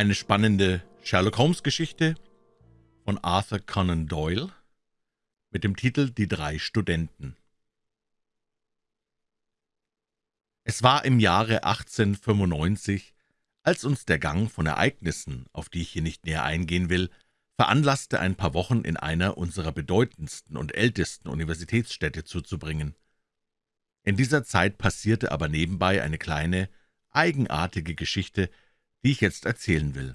Eine spannende Sherlock-Holmes-Geschichte von Arthur Conan Doyle mit dem Titel »Die drei Studenten«. Es war im Jahre 1895, als uns der Gang von Ereignissen, auf die ich hier nicht näher eingehen will, veranlasste, ein paar Wochen in einer unserer bedeutendsten und ältesten Universitätsstädte zuzubringen. In dieser Zeit passierte aber nebenbei eine kleine, eigenartige Geschichte, die ich jetzt erzählen will.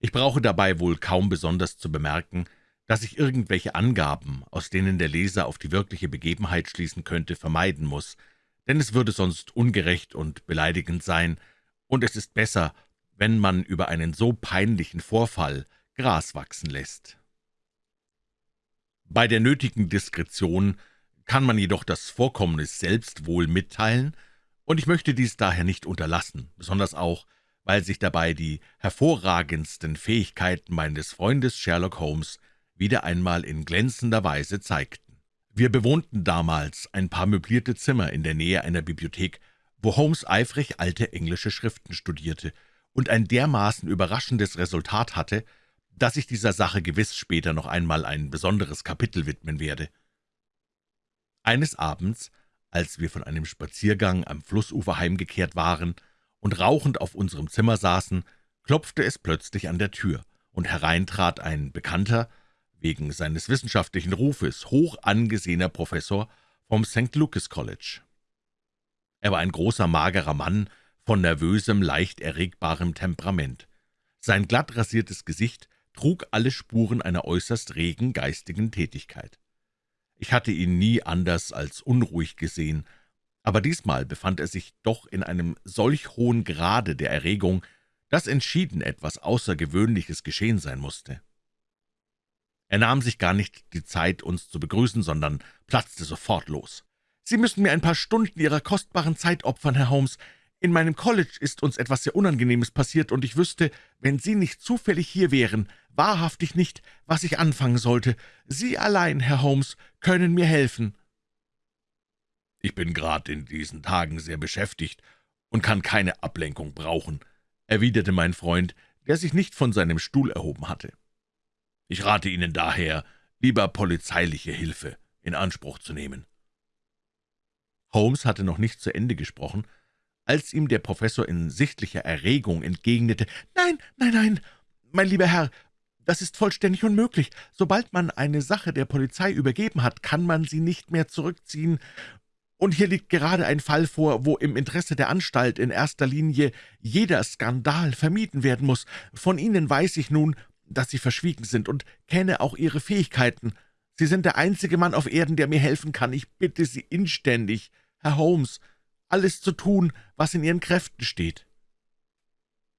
Ich brauche dabei wohl kaum besonders zu bemerken, dass ich irgendwelche Angaben, aus denen der Leser auf die wirkliche Begebenheit schließen könnte, vermeiden muss, denn es würde sonst ungerecht und beleidigend sein, und es ist besser, wenn man über einen so peinlichen Vorfall Gras wachsen lässt. Bei der nötigen Diskretion kann man jedoch das Vorkommnis selbst wohl mitteilen, und ich möchte dies daher nicht unterlassen, besonders auch, weil sich dabei die hervorragendsten Fähigkeiten meines Freundes Sherlock Holmes wieder einmal in glänzender Weise zeigten. Wir bewohnten damals ein paar möblierte Zimmer in der Nähe einer Bibliothek, wo Holmes eifrig alte englische Schriften studierte und ein dermaßen überraschendes Resultat hatte, dass ich dieser Sache gewiss später noch einmal ein besonderes Kapitel widmen werde. Eines Abends, als wir von einem Spaziergang am Flussufer heimgekehrt waren, und rauchend auf unserem Zimmer saßen, klopfte es plötzlich an der Tür, und hereintrat ein Bekannter, wegen seines wissenschaftlichen Rufes hoch angesehener Professor vom St. Lucas College. Er war ein großer, magerer Mann von nervösem, leicht erregbarem Temperament. Sein glatt rasiertes Gesicht trug alle Spuren einer äußerst regen geistigen Tätigkeit. Ich hatte ihn nie anders als unruhig gesehen, aber diesmal befand er sich doch in einem solch hohen Grade der Erregung, dass entschieden etwas Außergewöhnliches geschehen sein musste. Er nahm sich gar nicht die Zeit, uns zu begrüßen, sondern platzte sofort los. »Sie müssen mir ein paar Stunden Ihrer kostbaren Zeit opfern, Herr Holmes. In meinem College ist uns etwas sehr Unangenehmes passiert, und ich wüsste, wenn Sie nicht zufällig hier wären, wahrhaftig nicht, was ich anfangen sollte. Sie allein, Herr Holmes, können mir helfen.« »Ich bin gerade in diesen Tagen sehr beschäftigt und kann keine Ablenkung brauchen«, erwiderte mein Freund, der sich nicht von seinem Stuhl erhoben hatte. »Ich rate Ihnen daher, lieber polizeiliche Hilfe in Anspruch zu nehmen.« Holmes hatte noch nicht zu Ende gesprochen, als ihm der Professor in sichtlicher Erregung entgegnete, »Nein, nein, nein, mein lieber Herr, das ist vollständig unmöglich. Sobald man eine Sache der Polizei übergeben hat, kann man sie nicht mehr zurückziehen, und hier liegt gerade ein Fall vor, wo im Interesse der Anstalt in erster Linie jeder Skandal vermieden werden muss. Von Ihnen weiß ich nun, dass Sie verschwiegen sind und kenne auch Ihre Fähigkeiten. Sie sind der einzige Mann auf Erden, der mir helfen kann. Ich bitte Sie inständig, Herr Holmes, alles zu tun, was in Ihren Kräften steht.«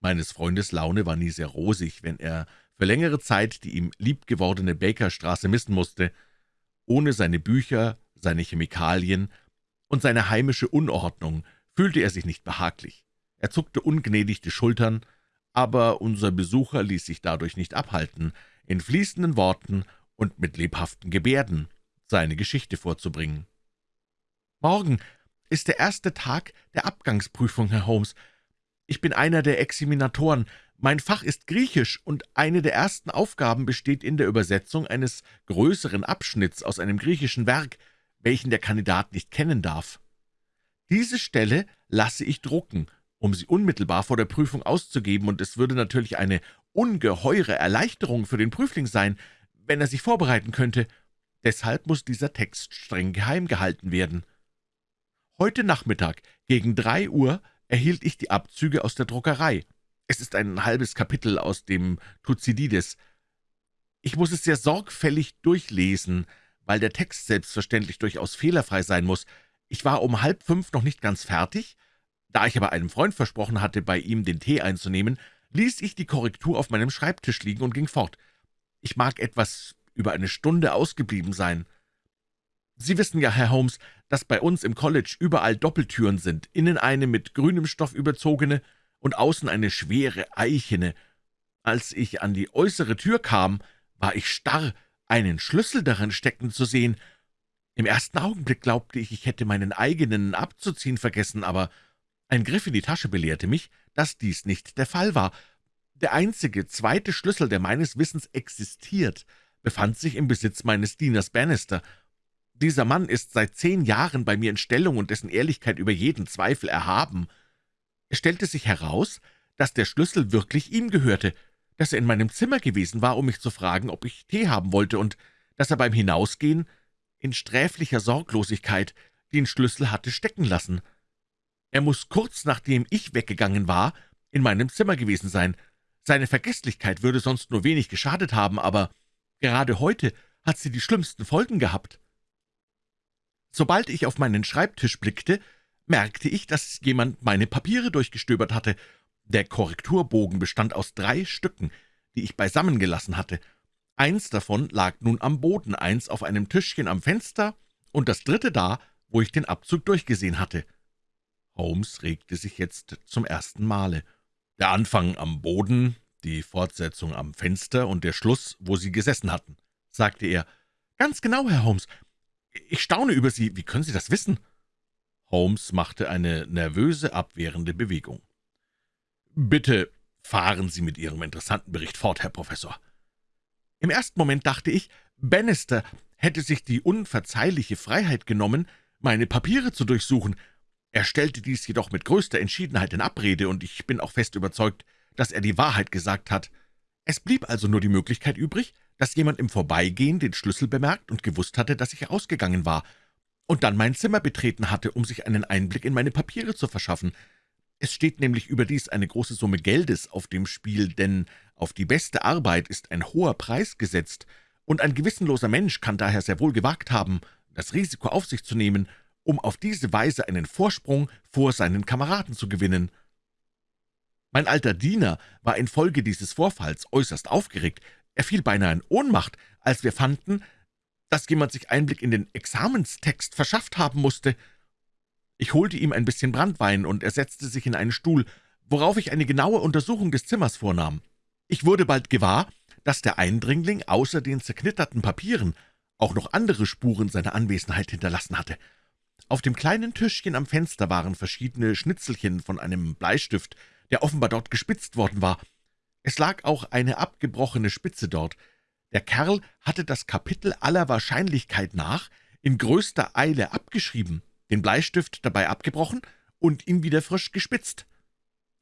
Meines Freundes Laune war nie sehr rosig, wenn er für längere Zeit die ihm liebgewordene Bakerstraße missen musste. Ohne seine Bücher, seine Chemikalien und seine heimische Unordnung fühlte er sich nicht behaglich. Er zuckte ungnädig die Schultern, aber unser Besucher ließ sich dadurch nicht abhalten, in fließenden Worten und mit lebhaften Gebärden seine Geschichte vorzubringen. »Morgen ist der erste Tag der Abgangsprüfung, Herr Holmes. Ich bin einer der Examinatoren. Mein Fach ist Griechisch, und eine der ersten Aufgaben besteht in der Übersetzung eines größeren Abschnitts aus einem griechischen Werk, welchen der Kandidat nicht kennen darf. Diese Stelle lasse ich drucken, um sie unmittelbar vor der Prüfung auszugeben, und es würde natürlich eine ungeheure Erleichterung für den Prüfling sein, wenn er sich vorbereiten könnte. Deshalb muss dieser Text streng geheim gehalten werden. Heute Nachmittag gegen drei Uhr erhielt ich die Abzüge aus der Druckerei. Es ist ein halbes Kapitel aus dem Thucydides. Ich muss es sehr sorgfältig durchlesen, weil der Text selbstverständlich durchaus fehlerfrei sein muss. Ich war um halb fünf noch nicht ganz fertig. Da ich aber einem Freund versprochen hatte, bei ihm den Tee einzunehmen, ließ ich die Korrektur auf meinem Schreibtisch liegen und ging fort. Ich mag etwas über eine Stunde ausgeblieben sein. Sie wissen ja, Herr Holmes, dass bei uns im College überall Doppeltüren sind, innen eine mit grünem Stoff überzogene und außen eine schwere eichene. Als ich an die äußere Tür kam, war ich starr, einen Schlüssel darin stecken zu sehen. Im ersten Augenblick glaubte ich, ich hätte meinen eigenen abzuziehen vergessen, aber ein Griff in die Tasche belehrte mich, dass dies nicht der Fall war. Der einzige zweite Schlüssel, der meines Wissens existiert, befand sich im Besitz meines Dieners Bannister. Dieser Mann ist seit zehn Jahren bei mir in Stellung und dessen Ehrlichkeit über jeden Zweifel erhaben. Es stellte sich heraus, dass der Schlüssel wirklich ihm gehörte, dass er in meinem Zimmer gewesen war, um mich zu fragen, ob ich Tee haben wollte, und dass er beim Hinausgehen in sträflicher Sorglosigkeit den Schlüssel hatte stecken lassen. Er muss kurz nachdem ich weggegangen war, in meinem Zimmer gewesen sein. Seine Vergeßlichkeit würde sonst nur wenig geschadet haben, aber gerade heute hat sie die schlimmsten Folgen gehabt. Sobald ich auf meinen Schreibtisch blickte, merkte ich, dass jemand meine Papiere durchgestöbert hatte. Der Korrekturbogen bestand aus drei Stücken, die ich beisammen gelassen hatte. Eins davon lag nun am Boden, eins auf einem Tischchen am Fenster und das dritte da, wo ich den Abzug durchgesehen hatte. Holmes regte sich jetzt zum ersten Male. Der Anfang am Boden, die Fortsetzung am Fenster und der Schluss, wo Sie gesessen hatten, sagte er. »Ganz genau, Herr Holmes. Ich staune über Sie. Wie können Sie das wissen?« Holmes machte eine nervöse, abwehrende Bewegung. »Bitte fahren Sie mit Ihrem interessanten Bericht fort, Herr Professor.« Im ersten Moment dachte ich, Bannister hätte sich die unverzeihliche Freiheit genommen, meine Papiere zu durchsuchen. Er stellte dies jedoch mit größter Entschiedenheit in Abrede, und ich bin auch fest überzeugt, dass er die Wahrheit gesagt hat. Es blieb also nur die Möglichkeit übrig, dass jemand im Vorbeigehen den Schlüssel bemerkt und gewusst hatte, dass ich ausgegangen war, und dann mein Zimmer betreten hatte, um sich einen Einblick in meine Papiere zu verschaffen. Es steht nämlich überdies eine große Summe Geldes auf dem Spiel, denn auf die beste Arbeit ist ein hoher Preis gesetzt, und ein gewissenloser Mensch kann daher sehr wohl gewagt haben, das Risiko auf sich zu nehmen, um auf diese Weise einen Vorsprung vor seinen Kameraden zu gewinnen. Mein alter Diener war infolge dieses Vorfalls äußerst aufgeregt. Er fiel beinahe in Ohnmacht, als wir fanden, dass jemand sich Einblick in den Examenstext verschafft haben musste. Ich holte ihm ein bisschen Brandwein, und er setzte sich in einen Stuhl, worauf ich eine genaue Untersuchung des Zimmers vornahm. Ich wurde bald gewahr, dass der Eindringling außer den zerknitterten Papieren auch noch andere Spuren seiner Anwesenheit hinterlassen hatte. Auf dem kleinen Tischchen am Fenster waren verschiedene Schnitzelchen von einem Bleistift, der offenbar dort gespitzt worden war. Es lag auch eine abgebrochene Spitze dort. Der Kerl hatte das Kapitel aller Wahrscheinlichkeit nach in größter Eile abgeschrieben, den Bleistift dabei abgebrochen und ihn wieder frisch gespitzt.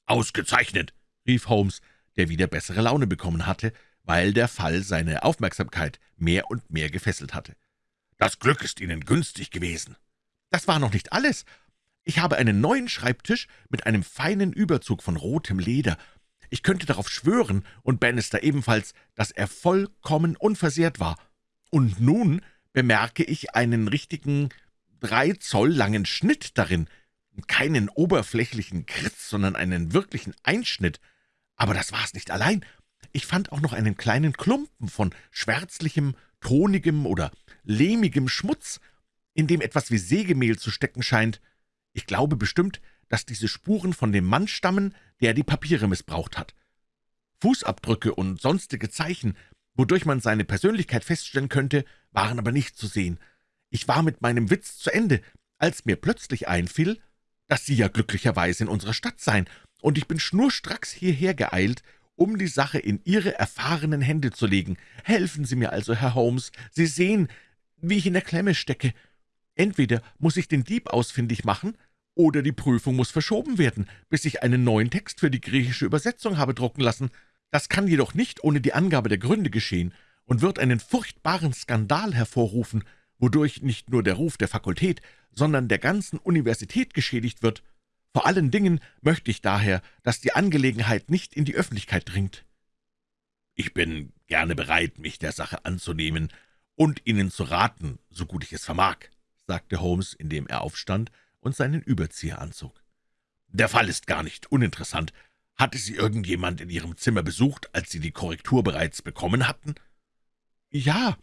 »Ausgezeichnet«, rief Holmes, der wieder bessere Laune bekommen hatte, weil der Fall seine Aufmerksamkeit mehr und mehr gefesselt hatte. »Das Glück ist Ihnen günstig gewesen.« »Das war noch nicht alles. Ich habe einen neuen Schreibtisch mit einem feinen Überzug von rotem Leder. Ich könnte darauf schwören, und Bannister ebenfalls, dass er vollkommen unversehrt war. Und nun bemerke ich einen richtigen drei Zoll langen Schnitt darin, keinen oberflächlichen Kritz, sondern einen wirklichen Einschnitt. Aber das war's nicht allein. Ich fand auch noch einen kleinen Klumpen von schwärzlichem, tonigem oder lehmigem Schmutz, in dem etwas wie Sägemehl zu stecken scheint. Ich glaube bestimmt, dass diese Spuren von dem Mann stammen, der die Papiere missbraucht hat. Fußabdrücke und sonstige Zeichen, wodurch man seine Persönlichkeit feststellen könnte, waren aber nicht zu sehen. Ich war mit meinem Witz zu Ende, als mir plötzlich einfiel, dass Sie ja glücklicherweise in unserer Stadt seien, und ich bin schnurstracks hierher geeilt, um die Sache in Ihre erfahrenen Hände zu legen. Helfen Sie mir also, Herr Holmes. Sie sehen, wie ich in der Klemme stecke. Entweder muss ich den Dieb ausfindig machen, oder die Prüfung muss verschoben werden, bis ich einen neuen Text für die griechische Übersetzung habe drucken lassen. Das kann jedoch nicht ohne die Angabe der Gründe geschehen und wird einen furchtbaren Skandal hervorrufen, wodurch nicht nur der Ruf der Fakultät, sondern der ganzen Universität geschädigt wird. Vor allen Dingen möchte ich daher, dass die Angelegenheit nicht in die Öffentlichkeit dringt. Ich bin gerne bereit, mich der Sache anzunehmen und Ihnen zu raten, so gut ich es vermag, sagte Holmes, indem er aufstand und seinen Überzieher anzog. »Der Fall ist gar nicht uninteressant. Hatte Sie irgendjemand in Ihrem Zimmer besucht, als Sie die Korrektur bereits bekommen hatten?« »Ja,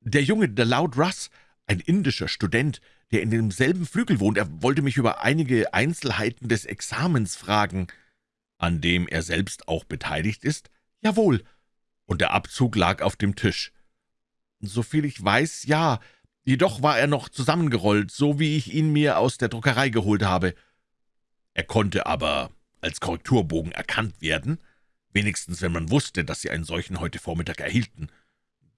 der Junge, der Loud Russ, ein indischer Student, der in demselben Flügel wohnt. Er wollte mich über einige Einzelheiten des Examens fragen.« »An dem er selbst auch beteiligt ist?« »Jawohl.« »Und der Abzug lag auf dem Tisch?« »Soviel ich weiß, ja. Jedoch war er noch zusammengerollt, so wie ich ihn mir aus der Druckerei geholt habe.« »Er konnte aber als Korrekturbogen erkannt werden?« wenigstens wenn man wusste, dass Sie einen solchen heute Vormittag erhielten.«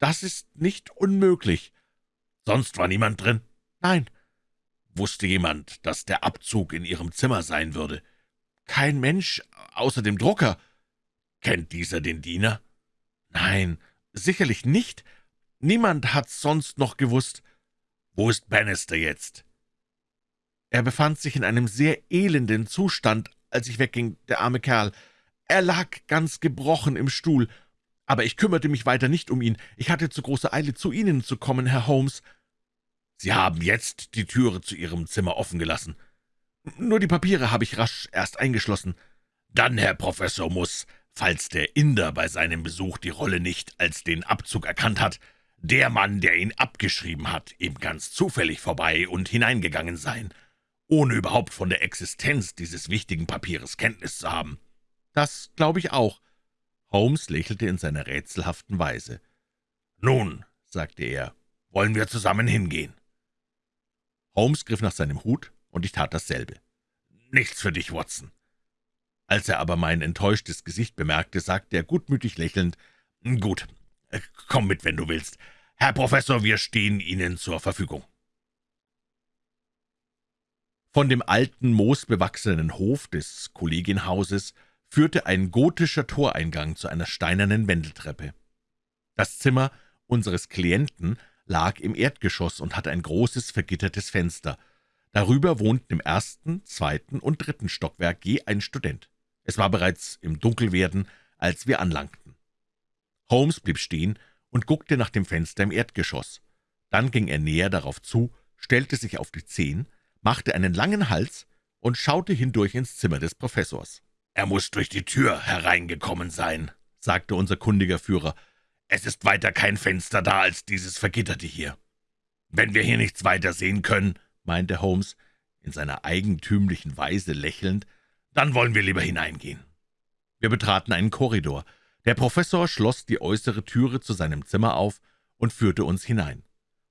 »Das ist nicht unmöglich.« »Sonst war niemand drin?« »Nein.« »Wusste jemand, dass der Abzug in Ihrem Zimmer sein würde?« »Kein Mensch, außer dem Drucker.« »Kennt dieser den Diener?« »Nein, sicherlich nicht. Niemand hat's sonst noch gewusst.« »Wo ist Bannister jetzt?« »Er befand sich in einem sehr elenden Zustand, als ich wegging, der arme Kerl. Er lag ganz gebrochen im Stuhl. Aber ich kümmerte mich weiter nicht um ihn. Ich hatte zu große Eile, zu Ihnen zu kommen, Herr Holmes.« »Sie haben jetzt die Türe zu Ihrem Zimmer offen gelassen?« »Nur die Papiere habe ich rasch erst eingeschlossen.« »Dann, Herr Professor, muss, falls der Inder bei seinem Besuch die Rolle nicht als den Abzug erkannt hat, der Mann, der ihn abgeschrieben hat, eben ganz zufällig vorbei und hineingegangen sein, ohne überhaupt von der Existenz dieses wichtigen Papieres Kenntnis zu haben.« »Das glaube ich auch.« Holmes lächelte in seiner rätselhaften Weise. »Nun«, sagte er, »wollen wir zusammen hingehen?« Holmes griff nach seinem Hut, und ich tat dasselbe. »Nichts für dich, Watson.« Als er aber mein enttäuschtes Gesicht bemerkte, sagte er gutmütig lächelnd, »Gut, komm mit, wenn du willst. Herr Professor, wir stehen Ihnen zur Verfügung.« Von dem alten, moosbewachsenen Hof des Kollegienhauses führte ein gotischer Toreingang zu einer steinernen Wendeltreppe. Das Zimmer unseres Klienten lag im Erdgeschoss und hatte ein großes, vergittertes Fenster. Darüber wohnten im ersten, zweiten und dritten Stockwerk je ein Student. Es war bereits im Dunkelwerden, als wir anlangten. Holmes blieb stehen und guckte nach dem Fenster im Erdgeschoss. Dann ging er näher darauf zu, stellte sich auf die Zehen, machte einen langen Hals und schaute hindurch ins Zimmer des Professors. »Er muss durch die Tür hereingekommen sein«, sagte unser kundiger Führer. »Es ist weiter kein Fenster da als dieses Vergitterte hier. Wenn wir hier nichts weiter sehen können«, meinte Holmes, in seiner eigentümlichen Weise lächelnd, »dann wollen wir lieber hineingehen.« Wir betraten einen Korridor. Der Professor schloss die äußere Türe zu seinem Zimmer auf und führte uns hinein.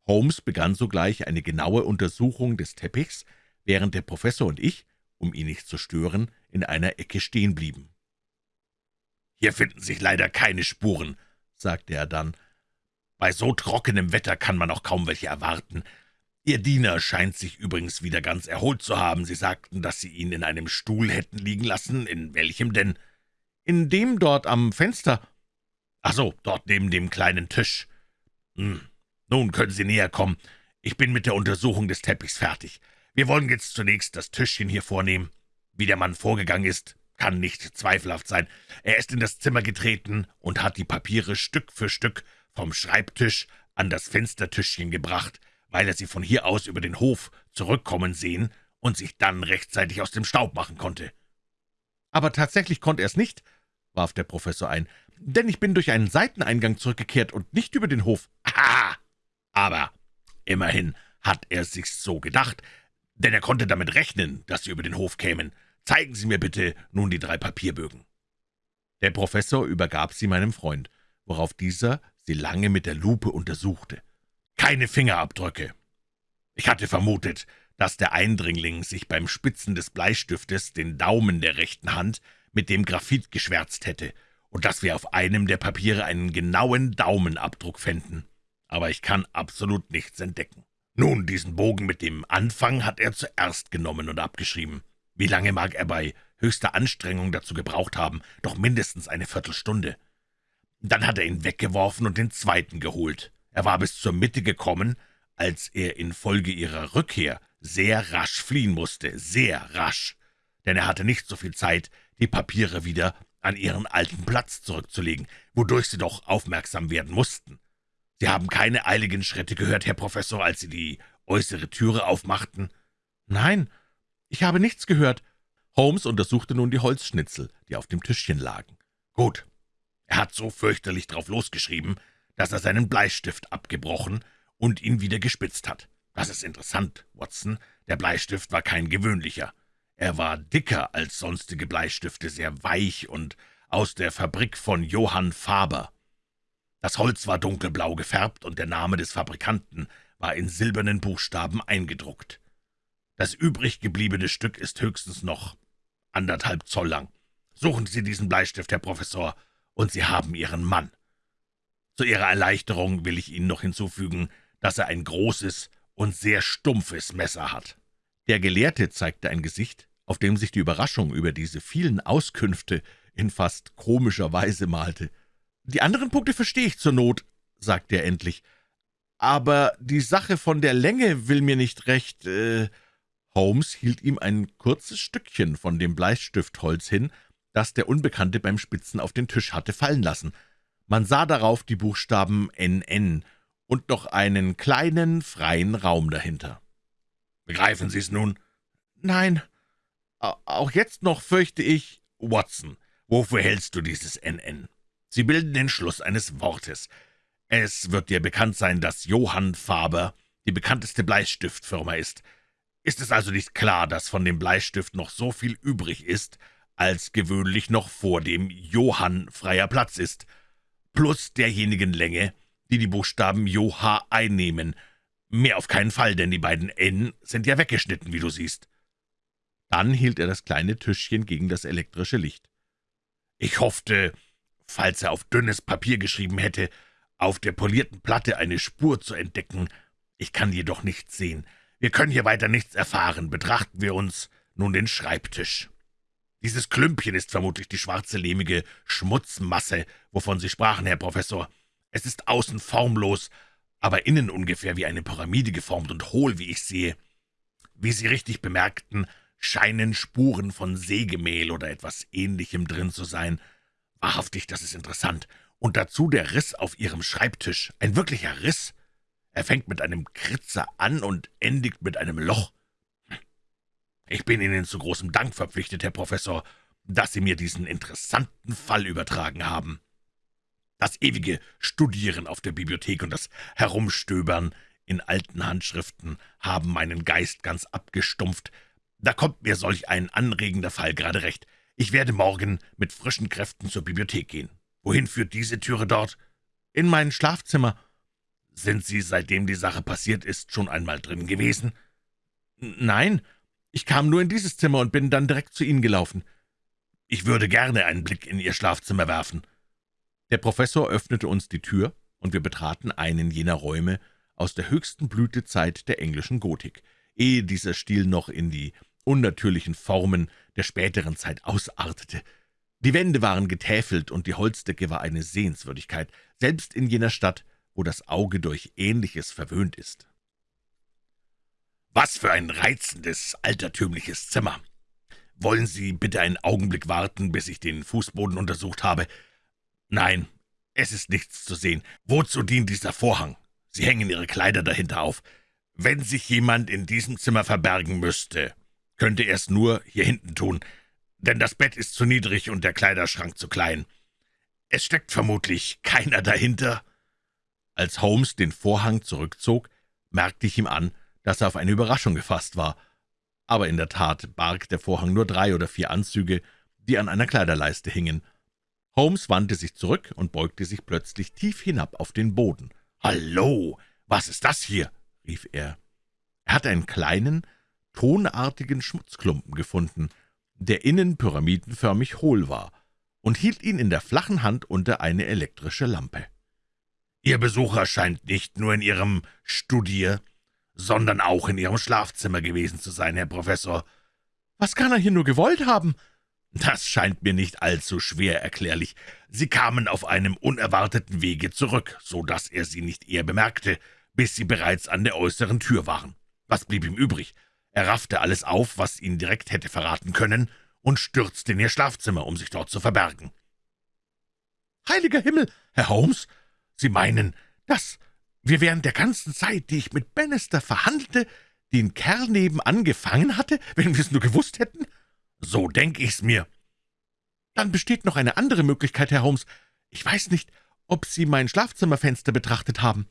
Holmes begann sogleich eine genaue Untersuchung des Teppichs, während der Professor und ich, um ihn nicht zu stören, in einer Ecke stehen blieben. »Hier finden sich leider keine Spuren«, sagte er dann. »Bei so trockenem Wetter kann man auch kaum welche erwarten. Ihr Diener scheint sich übrigens wieder ganz erholt zu haben. Sie sagten, dass Sie ihn in einem Stuhl hätten liegen lassen. In welchem denn?« »In dem dort am Fenster.« »Ach so, dort neben dem kleinen Tisch. Hm, nun können Sie näher kommen. Ich bin mit der Untersuchung des Teppichs fertig. Wir wollen jetzt zunächst das Tischchen hier vornehmen. Wie der Mann vorgegangen ist, kann nicht zweifelhaft sein. Er ist in das Zimmer getreten und hat die Papiere Stück für Stück vom Schreibtisch an das Fenstertischchen gebracht, weil er sie von hier aus über den Hof zurückkommen sehen und sich dann rechtzeitig aus dem Staub machen konnte. »Aber tatsächlich konnte er es nicht«, warf der Professor ein, »denn ich bin durch einen Seiteneingang zurückgekehrt und nicht über den Hof.« »Aha! Aber immerhin hat er sich's so gedacht, denn er konnte damit rechnen, dass Sie über den Hof kämen. Zeigen Sie mir bitte nun die drei Papierbögen.« Der Professor übergab sie meinem Freund, worauf dieser sie lange mit der Lupe untersuchte. »Keine Fingerabdrücke. Ich hatte vermutet, dass der Eindringling sich beim Spitzen des Bleistiftes den Daumen der rechten Hand mit dem Graphit geschwärzt hätte und dass wir auf einem der Papiere einen genauen Daumenabdruck fänden. Aber ich kann absolut nichts entdecken. Nun, diesen Bogen mit dem Anfang hat er zuerst genommen und abgeschrieben. Wie lange mag er bei höchster Anstrengung dazu gebraucht haben? Doch mindestens eine Viertelstunde. Dann hat er ihn weggeworfen und den zweiten geholt. Er war bis zur Mitte gekommen, als er infolge ihrer Rückkehr sehr rasch fliehen musste, sehr rasch, denn er hatte nicht so viel Zeit, die Papiere wieder an ihren alten Platz zurückzulegen, wodurch sie doch aufmerksam werden mussten. Sie haben keine eiligen Schritte gehört, Herr Professor, als Sie die äußere Türe aufmachten?« »Nein, ich habe nichts gehört.« Holmes untersuchte nun die Holzschnitzel, die auf dem Tischchen lagen. »Gut. Er hat so fürchterlich drauf losgeschrieben, dass er seinen Bleistift abgebrochen und ihn wieder gespitzt hat. Das ist interessant, Watson. Der Bleistift war kein gewöhnlicher. Er war dicker als sonstige Bleistifte, sehr weich und aus der Fabrik von Johann Faber. Das Holz war dunkelblau gefärbt, und der Name des Fabrikanten war in silbernen Buchstaben eingedruckt. Das übrig gebliebene Stück ist höchstens noch anderthalb Zoll lang. Suchen Sie diesen Bleistift, Herr Professor, und Sie haben Ihren Mann. Zu Ihrer Erleichterung will ich Ihnen noch hinzufügen, dass er ein großes und sehr stumpfes Messer hat.« Der Gelehrte zeigte ein Gesicht, auf dem sich die Überraschung über diese vielen Auskünfte in fast komischer Weise malte. »Die anderen Punkte verstehe ich zur Not«, sagte er endlich, »aber die Sache von der Länge will mir nicht recht...« äh Holmes hielt ihm ein kurzes Stückchen von dem Bleistiftholz hin, das der Unbekannte beim Spitzen auf den Tisch hatte fallen lassen. Man sah darauf die Buchstaben NN und noch einen kleinen, freien Raum dahinter. »Begreifen Sie es nun?« »Nein, auch jetzt noch fürchte ich...« »Watson, wofür hältst du dieses NN?« »Sie bilden den Schluss eines Wortes. Es wird dir bekannt sein, dass Johann Faber die bekannteste Bleistiftfirma ist. Ist es also nicht klar, dass von dem Bleistift noch so viel übrig ist, als gewöhnlich noch vor dem Johann freier Platz ist, plus derjenigen Länge, die die Buchstaben JoH einnehmen. Mehr auf keinen Fall, denn die beiden N sind ja weggeschnitten, wie du siehst.« Dann hielt er das kleine Tischchen gegen das elektrische Licht. »Ich hoffte, falls er auf dünnes Papier geschrieben hätte, auf der polierten Platte eine Spur zu entdecken. Ich kann jedoch nichts sehen. Wir können hier weiter nichts erfahren. Betrachten wir uns nun den Schreibtisch. Dieses Klümpchen ist vermutlich die schwarze, lehmige Schmutzmasse, wovon Sie sprachen, Herr Professor. Es ist außen formlos, aber innen ungefähr wie eine Pyramide geformt und hohl, wie ich sehe. Wie Sie richtig bemerkten, scheinen Spuren von Sägemehl oder etwas Ähnlichem drin zu sein. Wahrhaftig, das ist interessant. Und dazu der Riss auf Ihrem Schreibtisch. Ein wirklicher Riss. Er fängt mit einem Kritzer an und endigt mit einem Loch. Ich bin Ihnen zu großem Dank verpflichtet, Herr Professor, dass Sie mir diesen interessanten Fall übertragen haben. Das ewige Studieren auf der Bibliothek und das Herumstöbern in alten Handschriften haben meinen Geist ganz abgestumpft. Da kommt mir solch ein anregender Fall gerade recht. Ich werde morgen mit frischen Kräften zur Bibliothek gehen. Wohin führt diese Türe dort? In mein Schlafzimmer. Sind Sie, seitdem die Sache passiert ist, schon einmal drin gewesen? Nein, ich kam nur in dieses Zimmer und bin dann direkt zu Ihnen gelaufen. Ich würde gerne einen Blick in Ihr Schlafzimmer werfen. Der Professor öffnete uns die Tür, und wir betraten einen jener Räume aus der höchsten Blütezeit der englischen Gotik, ehe dieser Stil noch in die unnatürlichen Formen der späteren Zeit ausartete. Die Wände waren getäfelt, und die Holzdecke war eine Sehenswürdigkeit, selbst in jener Stadt, wo das Auge durch Ähnliches verwöhnt ist. »Was für ein reizendes, altertümliches Zimmer! Wollen Sie bitte einen Augenblick warten, bis ich den Fußboden untersucht habe? Nein, es ist nichts zu sehen. Wozu dient dieser Vorhang? Sie hängen Ihre Kleider dahinter auf. Wenn sich jemand in diesem Zimmer verbergen müsste, könnte er es nur hier hinten tun, denn das Bett ist zu niedrig und der Kleiderschrank zu klein. Es steckt vermutlich keiner dahinter.« Als Holmes den Vorhang zurückzog, merkte ich ihm an, dass er auf eine Überraschung gefasst war. Aber in der Tat barg der Vorhang nur drei oder vier Anzüge, die an einer Kleiderleiste hingen. Holmes wandte sich zurück und beugte sich plötzlich tief hinab auf den Boden. »Hallo, was ist das hier?« rief er. Er hatte einen kleinen, tonartigen Schmutzklumpen gefunden, der innen pyramidenförmig hohl war, und hielt ihn in der flachen Hand unter eine elektrische Lampe. »Ihr Besucher scheint nicht nur in Ihrem Studier, sondern auch in Ihrem Schlafzimmer gewesen zu sein, Herr Professor.« »Was kann er hier nur gewollt haben?« »Das scheint mir nicht allzu schwer erklärlich. Sie kamen auf einem unerwarteten Wege zurück, so dass er Sie nicht eher bemerkte, bis Sie bereits an der äußeren Tür waren. Was blieb ihm übrig? Er raffte alles auf, was ihn direkt hätte verraten können, und stürzte in Ihr Schlafzimmer, um sich dort zu verbergen.« »Heiliger Himmel, Herr Holmes, Sie meinen, dass wir während der ganzen Zeit, die ich mit Bannister verhandelte, den Kerl nebenan gefangen hatte, wenn wir es nur gewusst hätten?« »So denk ich's mir.« »Dann besteht noch eine andere Möglichkeit, Herr Holmes. Ich weiß nicht, ob Sie mein Schlafzimmerfenster betrachtet haben.«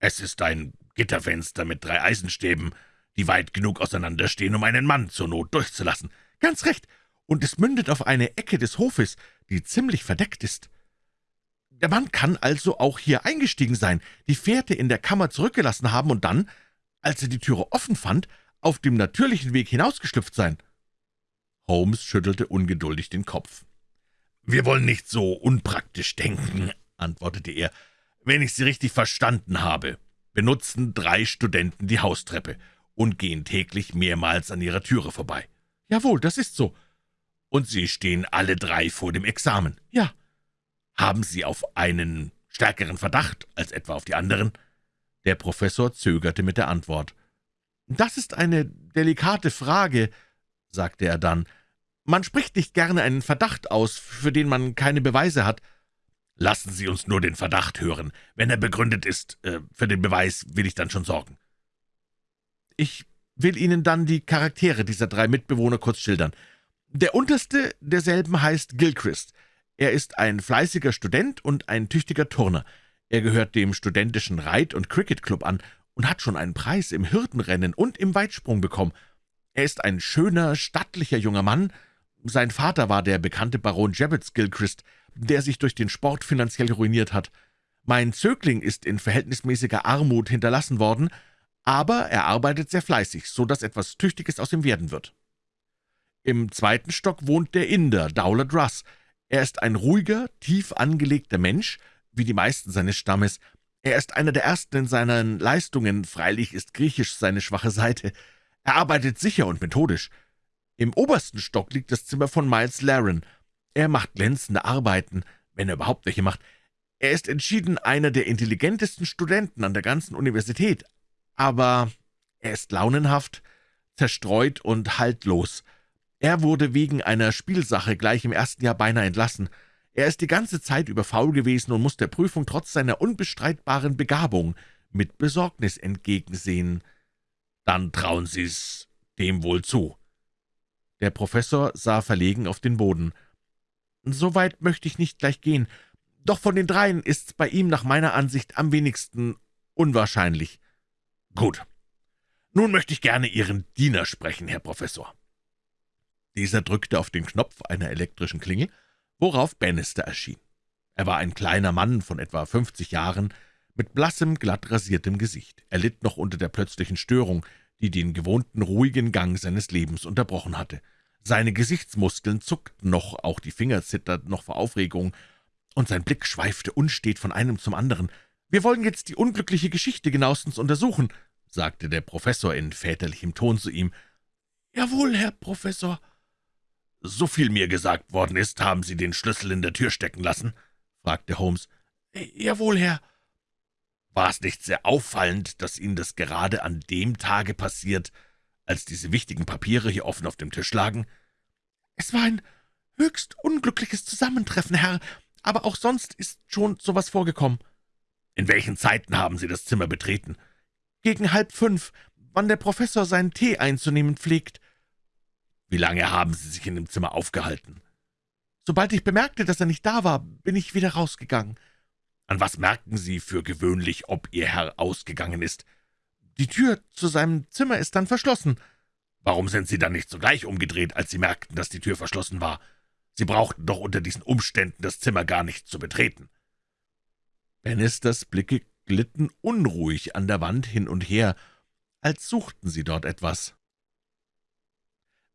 »Es ist ein Gitterfenster mit drei Eisenstäben, die weit genug auseinanderstehen, um einen Mann zur Not durchzulassen.« »Ganz recht, und es mündet auf eine Ecke des Hofes, die ziemlich verdeckt ist. Der Mann kann also auch hier eingestiegen sein, die Fährte in der Kammer zurückgelassen haben und dann, als er die Türe offen fand, auf dem natürlichen Weg hinausgeschlüpft sein.« Holmes schüttelte ungeduldig den Kopf. »Wir wollen nicht so unpraktisch denken«, antwortete er. »Wenn ich Sie richtig verstanden habe, benutzen drei Studenten die Haustreppe und gehen täglich mehrmals an Ihrer Türe vorbei.« »Jawohl, das ist so.« »Und Sie stehen alle drei vor dem Examen?« »Ja.« »Haben Sie auf einen stärkeren Verdacht als etwa auf die anderen?« Der Professor zögerte mit der Antwort. »Das ist eine delikate Frage«, sagte er dann. »Man spricht nicht gerne einen Verdacht aus, für den man keine Beweise hat.« »Lassen Sie uns nur den Verdacht hören. Wenn er begründet ist, äh, für den Beweis will ich dann schon sorgen.« »Ich will Ihnen dann die Charaktere dieser drei Mitbewohner kurz schildern. Der unterste derselben heißt Gilchrist. Er ist ein fleißiger Student und ein tüchtiger Turner. Er gehört dem studentischen Reit- und Cricket-Club an und hat schon einen Preis im Hürdenrennen und im Weitsprung bekommen. Er ist ein schöner, stattlicher junger Mann. Sein Vater war der bekannte Baron Jabbets Gilchrist, der sich durch den Sport finanziell ruiniert hat. Mein Zögling ist in verhältnismäßiger Armut hinterlassen worden, aber er arbeitet sehr fleißig, so dass etwas Tüchtiges aus ihm werden wird. Im zweiten Stock wohnt der Inder, Dowlett Russ. Er ist ein ruhiger, tief angelegter Mensch, wie die meisten seines Stammes. Er ist einer der Ersten in seinen Leistungen, freilich ist Griechisch seine schwache Seite. Er arbeitet sicher und methodisch. Im obersten Stock liegt das Zimmer von Miles Laren. Er macht glänzende Arbeiten, wenn er überhaupt welche macht. Er ist entschieden einer der intelligentesten Studenten an der ganzen Universität, aber er ist launenhaft, zerstreut und haltlos. Er wurde wegen einer Spielsache gleich im ersten Jahr beinahe entlassen. Er ist die ganze Zeit über faul gewesen und muss der Prüfung trotz seiner unbestreitbaren Begabung mit Besorgnis entgegensehen. »Dann trauen Sie's dem wohl zu.« Der Professor sah verlegen auf den Boden. »So weit möchte ich nicht gleich gehen. Doch von den dreien ist's bei ihm nach meiner Ansicht am wenigsten unwahrscheinlich.« »Gut. Nun möchte ich gerne Ihren Diener sprechen, Herr Professor.« Dieser drückte auf den Knopf einer elektrischen Klingel, worauf Bannister erschien. Er war ein kleiner Mann von etwa fünfzig Jahren, mit blassem, glatt rasiertem Gesicht. Er litt noch unter der plötzlichen Störung, die den gewohnten ruhigen Gang seines Lebens unterbrochen hatte. Seine Gesichtsmuskeln zuckten noch, auch die Finger zitterten noch vor Aufregung, und sein Blick schweifte unstet von einem zum anderen. »Wir wollen jetzt die unglückliche Geschichte genauestens untersuchen«, sagte der Professor in väterlichem Ton zu ihm. »Jawohl, Herr Professor.« »So viel mir gesagt worden ist, haben Sie den Schlüssel in der Tür stecken lassen?« fragte Holmes. »Jawohl, Herr.« »War es nicht sehr auffallend, dass Ihnen das gerade an dem Tage passiert, als diese wichtigen Papiere hier offen auf dem Tisch lagen?« »Es war ein höchst unglückliches Zusammentreffen, Herr, aber auch sonst ist schon so was vorgekommen.« »In welchen Zeiten haben Sie das Zimmer betreten?« »Gegen halb fünf, wann der Professor seinen Tee einzunehmen pflegt.« »Wie lange haben Sie sich in dem Zimmer aufgehalten?« »Sobald ich bemerkte, dass er nicht da war, bin ich wieder rausgegangen.« »An was merken Sie für gewöhnlich, ob Ihr Herr ausgegangen ist?« »Die Tür zu seinem Zimmer ist dann verschlossen.« »Warum sind Sie dann nicht sogleich umgedreht, als Sie merkten, dass die Tür verschlossen war? Sie brauchten doch unter diesen Umständen das Zimmer gar nicht zu betreten.« Bannisters Blicke glitten unruhig an der Wand hin und her, als suchten sie dort etwas.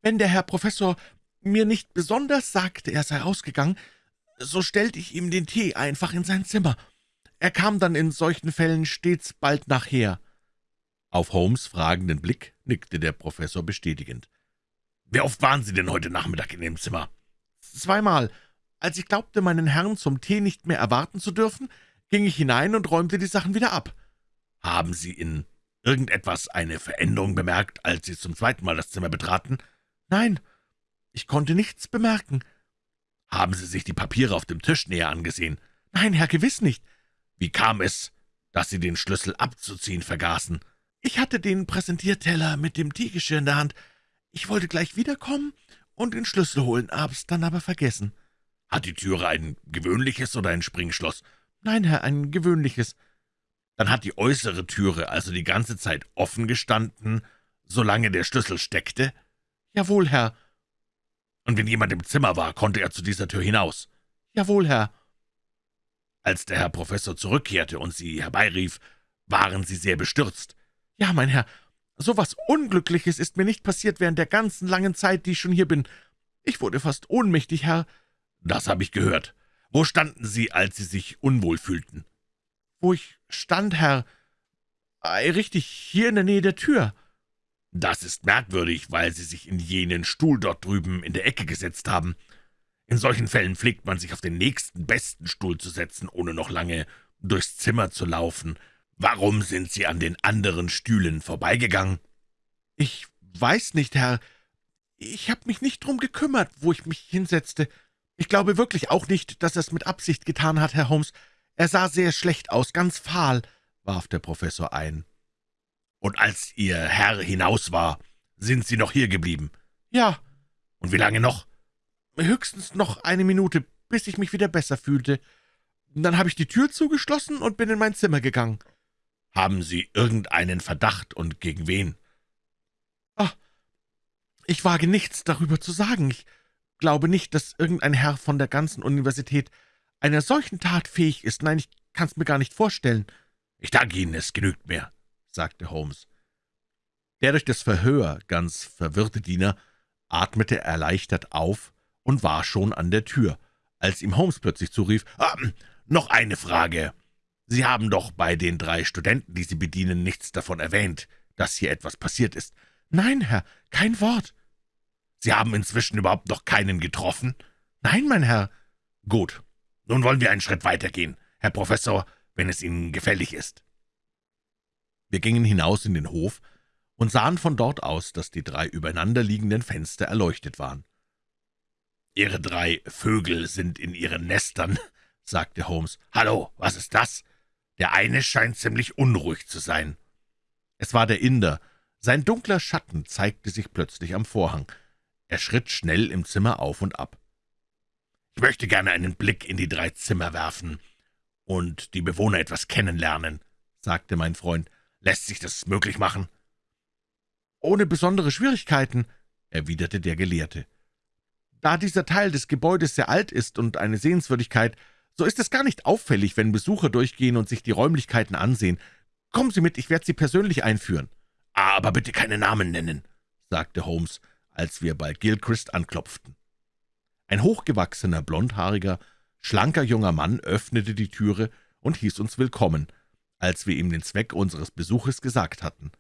Wenn der Herr Professor mir nicht besonders sagte, er sei ausgegangen, so stellte ich ihm den Tee einfach in sein Zimmer. Er kam dann in solchen Fällen stets bald nachher.« Auf Holmes' fragenden Blick nickte der Professor bestätigend. »Wie oft waren Sie denn heute Nachmittag in dem Zimmer?« »Zweimal. Als ich glaubte, meinen Herrn zum Tee nicht mehr erwarten zu dürfen, ging ich hinein und räumte die Sachen wieder ab.« »Haben Sie in irgendetwas eine Veränderung bemerkt, als Sie zum zweiten Mal das Zimmer betraten?« »Nein, ich konnte nichts bemerken.« »Haben Sie sich die Papiere auf dem Tisch näher angesehen?« »Nein, Herr, gewiss nicht.« »Wie kam es, dass Sie den Schlüssel abzuziehen vergaßen?« »Ich hatte den Präsentierteller mit dem Teegeschirr in der Hand. Ich wollte gleich wiederkommen und den Schlüssel holen, hab's dann aber vergessen.« »Hat die Türe ein gewöhnliches oder ein Springschloss?« »Nein, Herr, ein gewöhnliches.« »Dann hat die äußere Türe also die ganze Zeit offen gestanden, solange der Schlüssel steckte?« »Jawohl, Herr.« »Und wenn jemand im Zimmer war, konnte er zu dieser Tür hinaus?« »Jawohl, Herr.« »Als der Herr Professor zurückkehrte und Sie herbeirief, waren Sie sehr bestürzt?« »Ja, mein Herr, so was Unglückliches ist mir nicht passiert während der ganzen langen Zeit, die ich schon hier bin. Ich wurde fast ohnmächtig, Herr.« »Das habe ich gehört. Wo standen Sie, als Sie sich unwohl fühlten?« »Wo ich stand, Herr, richtig hier in der Nähe der Tür.« »Das ist merkwürdig, weil Sie sich in jenen Stuhl dort drüben in der Ecke gesetzt haben. In solchen Fällen pflegt man sich auf den nächsten besten Stuhl zu setzen, ohne noch lange durchs Zimmer zu laufen. Warum sind Sie an den anderen Stühlen vorbeigegangen?« »Ich weiß nicht, Herr. Ich habe mich nicht drum gekümmert, wo ich mich hinsetzte. Ich glaube wirklich auch nicht, dass er es mit Absicht getan hat, Herr Holmes. Er sah sehr schlecht aus, ganz fahl«, warf der Professor ein. »Und als Ihr Herr hinaus war, sind Sie noch hier geblieben?« »Ja.« »Und wie lange noch?« »Höchstens noch eine Minute, bis ich mich wieder besser fühlte. Dann habe ich die Tür zugeschlossen und bin in mein Zimmer gegangen.« »Haben Sie irgendeinen Verdacht und gegen wen?« »Ach, ich wage nichts darüber zu sagen. Ich glaube nicht, dass irgendein Herr von der ganzen Universität einer solchen Tat fähig ist. Nein, ich kann's mir gar nicht vorstellen.« »Ich danke Ihnen, es genügt mir«, sagte Holmes. Der durch das Verhör ganz verwirrte Diener atmete erleichtert auf und war schon an der Tür, als ihm Holmes plötzlich zurief, ah, »Noch eine Frage. Sie haben doch bei den drei Studenten, die Sie bedienen, nichts davon erwähnt, dass hier etwas passiert ist.« »Nein, Herr, kein Wort.« »Sie haben inzwischen überhaupt noch keinen getroffen?« »Nein, mein Herr.« »Gut. Nun wollen wir einen Schritt weitergehen, Herr Professor, wenn es Ihnen gefällig ist.« Wir gingen hinaus in den Hof und sahen von dort aus, dass die drei übereinanderliegenden Fenster erleuchtet waren. »Ihre drei Vögel sind in ihren Nestern«, sagte Holmes. »Hallo, was ist das? Der eine scheint ziemlich unruhig zu sein.« Es war der Inder. Sein dunkler Schatten zeigte sich plötzlich am Vorhang. Er schritt schnell im Zimmer auf und ab. »Ich möchte gerne einen Blick in die drei Zimmer werfen und die Bewohner etwas kennenlernen«, sagte mein Freund. »Lässt sich das möglich machen?« »Ohne besondere Schwierigkeiten«, erwiderte der Gelehrte. »Da dieser Teil des Gebäudes sehr alt ist und eine Sehenswürdigkeit, so ist es gar nicht auffällig, wenn Besucher durchgehen und sich die Räumlichkeiten ansehen. Kommen Sie mit, ich werde Sie persönlich einführen.« »Aber bitte keine Namen nennen«, sagte Holmes, als wir bei Gilchrist anklopften. Ein hochgewachsener, blondhaariger, schlanker junger Mann öffnete die Türe und hieß uns willkommen, als wir ihm den Zweck unseres Besuches gesagt hatten.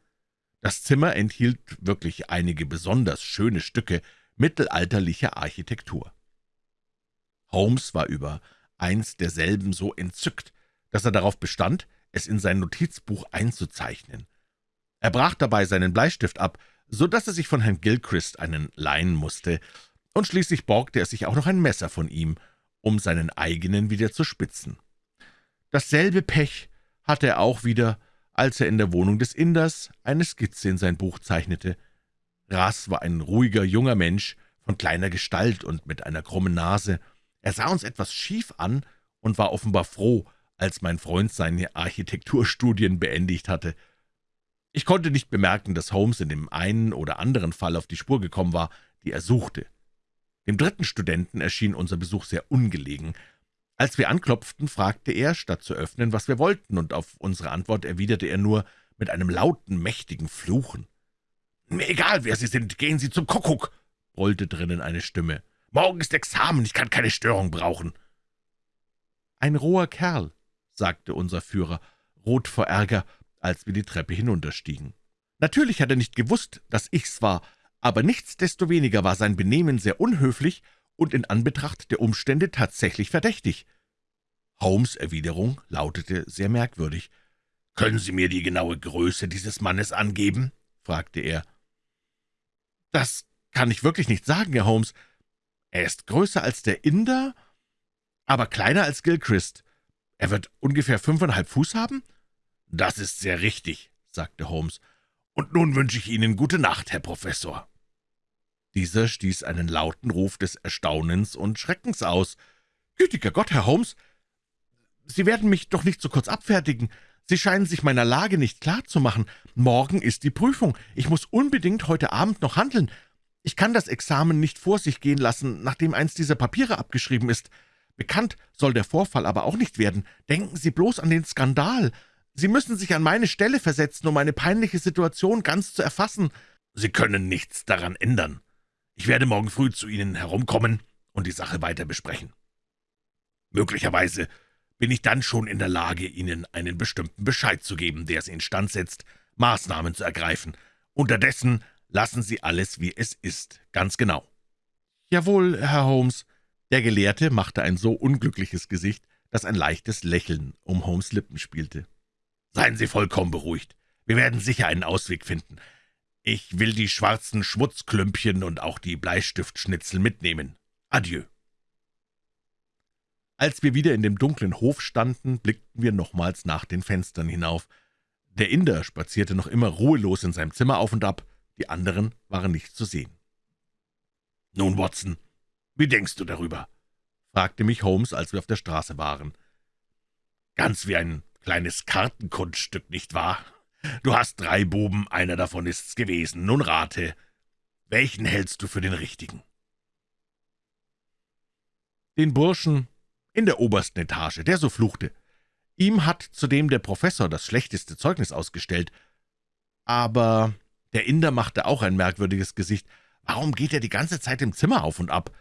Das Zimmer enthielt wirklich einige besonders schöne Stücke mittelalterlicher Architektur. Holmes war über eins derselben so entzückt, dass er darauf bestand, es in sein Notizbuch einzuzeichnen. Er brach dabei seinen Bleistift ab, so dass er sich von Herrn Gilchrist einen leihen musste, und schließlich borgte er sich auch noch ein Messer von ihm, um seinen eigenen wieder zu spitzen. Dasselbe Pech hatte er auch wieder, als er in der Wohnung des Inders eine Skizze in sein Buch zeichnete. Ras war ein ruhiger junger Mensch, von kleiner Gestalt und mit einer krummen Nase. Er sah uns etwas schief an und war offenbar froh, als mein Freund seine Architekturstudien beendigt hatte. Ich konnte nicht bemerken, dass Holmes in dem einen oder anderen Fall auf die Spur gekommen war, die er suchte. Dem dritten Studenten erschien unser Besuch sehr ungelegen. Als wir anklopften, fragte er, statt zu öffnen, was wir wollten, und auf unsere Antwort erwiderte er nur mit einem lauten, mächtigen Fluchen. »Mir egal, wer Sie sind, gehen Sie zum Kuckuck«, brüllte drinnen eine Stimme. »Morgen ist Examen, ich kann keine Störung brauchen.« »Ein roher Kerl«, sagte unser Führer, rot vor Ärger, als wir die Treppe hinunterstiegen. Natürlich hat er nicht gewusst, dass ich's war, aber nichtsdestoweniger war sein Benehmen sehr unhöflich und in Anbetracht der Umstände tatsächlich verdächtig. Holmes' Erwiderung lautete sehr merkwürdig. »Können Sie mir die genaue Größe dieses Mannes angeben?« fragte er. »Das kann ich wirklich nicht sagen, Herr Holmes. Er ist größer als der Inder, aber kleiner als Gilchrist. Er wird ungefähr fünfeinhalb Fuß haben?« »Das ist sehr richtig«, sagte Holmes. »Und nun wünsche ich Ihnen gute Nacht, Herr Professor.« Dieser stieß einen lauten Ruf des Erstaunens und Schreckens aus. »Gütiger Gott, Herr Holmes, Sie werden mich doch nicht so kurz abfertigen. Sie scheinen sich meiner Lage nicht klar zu machen. Morgen ist die Prüfung. Ich muss unbedingt heute Abend noch handeln. Ich kann das Examen nicht vor sich gehen lassen, nachdem eins dieser Papiere abgeschrieben ist. Bekannt soll der Vorfall aber auch nicht werden. Denken Sie bloß an den Skandal. Sie müssen sich an meine Stelle versetzen, um eine peinliche Situation ganz zu erfassen.« »Sie können nichts daran ändern. Ich werde morgen früh zu Ihnen herumkommen und die Sache weiter besprechen. Möglicherweise bin ich dann schon in der Lage, Ihnen einen bestimmten Bescheid zu geben, der Sie instand setzt, Maßnahmen zu ergreifen. Unterdessen lassen Sie alles, wie es ist, ganz genau.« »Jawohl, Herr Holmes.« Der Gelehrte machte ein so unglückliches Gesicht, dass ein leichtes Lächeln um Holmes' Lippen spielte. »Seien Sie vollkommen beruhigt. Wir werden sicher einen Ausweg finden. Ich will die schwarzen Schmutzklümpchen und auch die Bleistiftschnitzel mitnehmen. Adieu.« Als wir wieder in dem dunklen Hof standen, blickten wir nochmals nach den Fenstern hinauf. Der Inder spazierte noch immer ruhelos in seinem Zimmer auf und ab, die anderen waren nicht zu sehen. »Nun, Watson, wie denkst du darüber?« fragte mich Holmes, als wir auf der Straße waren. »Ganz wie ein kleines Kartenkunststück, nicht wahr? Du hast drei Buben, einer davon ist's gewesen. Nun rate, welchen hältst du für den richtigen?« »Den Burschen in der obersten Etage, der so fluchte. Ihm hat zudem der Professor das schlechteste Zeugnis ausgestellt. Aber der Inder machte auch ein merkwürdiges Gesicht. Warum geht er die ganze Zeit im Zimmer auf und ab?«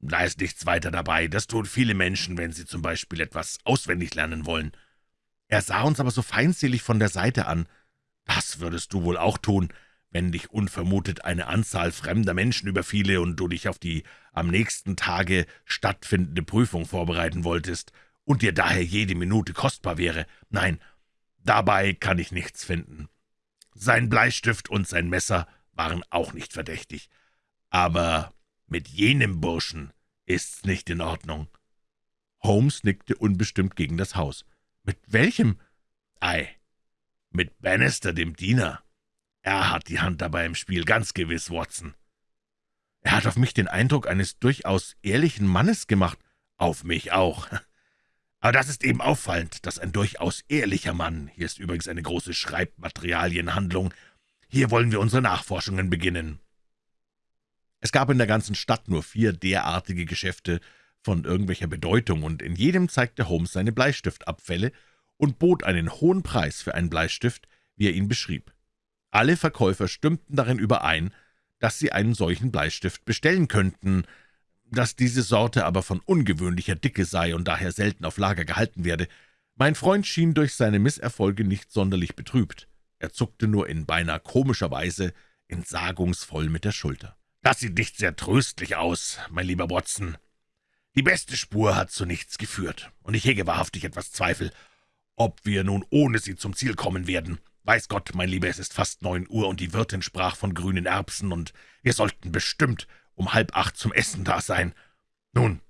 »Da ist nichts weiter dabei. Das tun viele Menschen, wenn sie zum Beispiel etwas auswendig lernen wollen.« Er sah uns aber so feindselig von der Seite an. »Das würdest du wohl auch tun, wenn dich unvermutet eine Anzahl fremder Menschen überfiele und du dich auf die am nächsten Tage stattfindende Prüfung vorbereiten wolltest und dir daher jede Minute kostbar wäre. Nein, dabei kann ich nichts finden. Sein Bleistift und sein Messer waren auch nicht verdächtig. Aber mit jenem Burschen ist's nicht in Ordnung.« Holmes nickte unbestimmt gegen das Haus. »Mit welchem?« »Ei, mit Bannister, dem Diener. Er hat die Hand dabei im Spiel, ganz gewiss, Watson.« »Er hat auf mich den Eindruck eines durchaus ehrlichen Mannes gemacht.« »Auf mich auch. Aber das ist eben auffallend, dass ein durchaus ehrlicher Mann, hier ist übrigens eine große Schreibmaterialienhandlung, hier wollen wir unsere Nachforschungen beginnen.« Es gab in der ganzen Stadt nur vier derartige Geschäfte, von irgendwelcher Bedeutung, und in jedem zeigte Holmes seine Bleistiftabfälle und bot einen hohen Preis für einen Bleistift, wie er ihn beschrieb. Alle Verkäufer stimmten darin überein, dass sie einen solchen Bleistift bestellen könnten, dass diese Sorte aber von ungewöhnlicher Dicke sei und daher selten auf Lager gehalten werde. Mein Freund schien durch seine Misserfolge nicht sonderlich betrübt. Er zuckte nur in beinahe komischer Weise entsagungsvoll mit der Schulter. »Das sieht nicht sehr tröstlich aus, mein lieber Watson. Die beste Spur hat zu nichts geführt, und ich hege wahrhaftig etwas Zweifel, ob wir nun ohne sie zum Ziel kommen werden. Weiß Gott, mein Lieber, es ist fast neun Uhr, und die Wirtin sprach von grünen Erbsen, und wir sollten bestimmt um halb acht zum Essen da sein. Nun,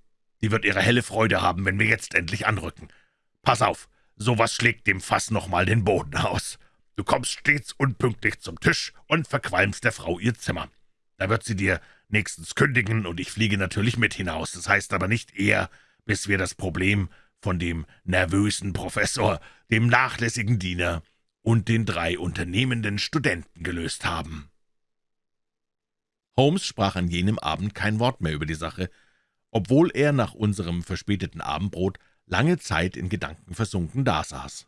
die wird ihre helle Freude haben, wenn wir jetzt endlich anrücken. Pass auf, sowas schlägt dem Fass noch mal den Boden aus. Du kommst stets unpünktlich zum Tisch und verqualmst der Frau ihr Zimmer. Da wird sie dir nächstens kündigen, und ich fliege natürlich mit hinaus. Das heißt aber nicht eher, bis wir das Problem von dem nervösen Professor, dem nachlässigen Diener und den drei unternehmenden Studenten gelöst haben.« Holmes sprach an jenem Abend kein Wort mehr über die Sache, obwohl er nach unserem verspäteten Abendbrot lange Zeit in Gedanken versunken dasaß.